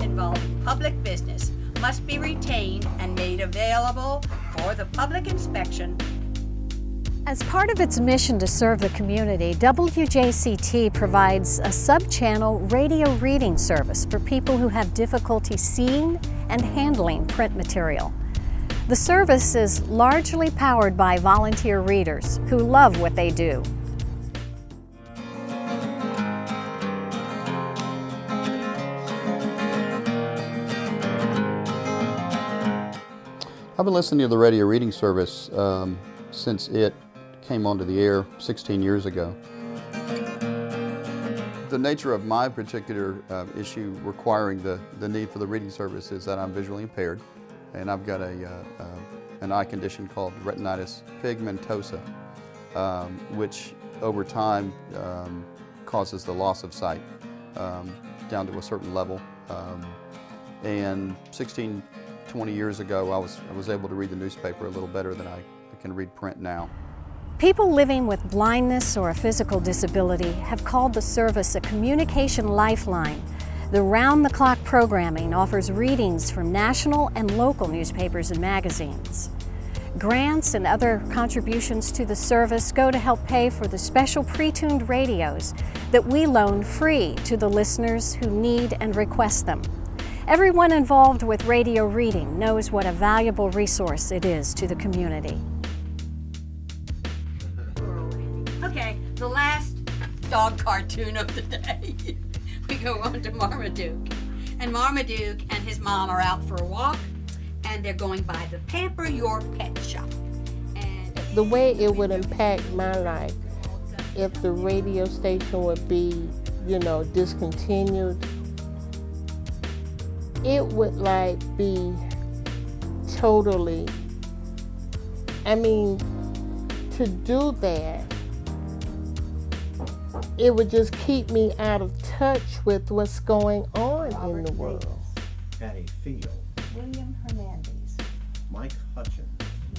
involving public business must be retained and made available for the public inspection as part of its mission to serve the community, WJCT provides a sub-channel radio reading service for people who have difficulty seeing and handling print material. The service is largely powered by volunteer readers who love what they do I've been listening to the radio reading service um, since it came onto the air 16 years ago. The nature of my particular uh, issue requiring the, the need for the reading service is that I'm visually impaired and I've got a, uh, uh, an eye condition called retinitis pigmentosa, um, which over time um, causes the loss of sight um, down to a certain level. Um, and 16, 20 years ago, I was, I was able to read the newspaper a little better than I can read print now. People living with blindness or a physical disability have called the service a communication lifeline. The round-the-clock programming offers readings from national and local newspapers and magazines. Grants and other contributions to the service go to help pay for the special pre-tuned radios that we loan free to the listeners who need and request them. Everyone involved with radio reading knows what a valuable resource it is to the community. Okay, the last dog cartoon of the day. we go on to Marmaduke. And Marmaduke and his mom are out for a walk and they're going by the Pamper Your Pet shop. And the way it would impact my life if the radio station would be, you know, discontinued, it would like be totally, I mean, to do that it would just keep me out of touch with what's going on Robert in the world. Patty Field. William Hernandez. Mike Hutchins.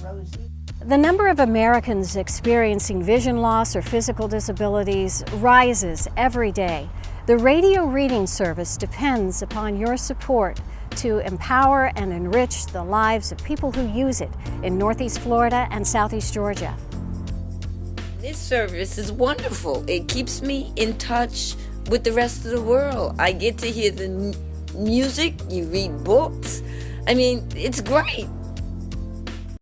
Rosie. The number of Americans experiencing vision loss or physical disabilities rises every day. The radio reading service depends upon your support to empower and enrich the lives of people who use it in Northeast Florida and Southeast Georgia. This service is wonderful. It keeps me in touch with the rest of the world. I get to hear the music, you read books. I mean, it's great.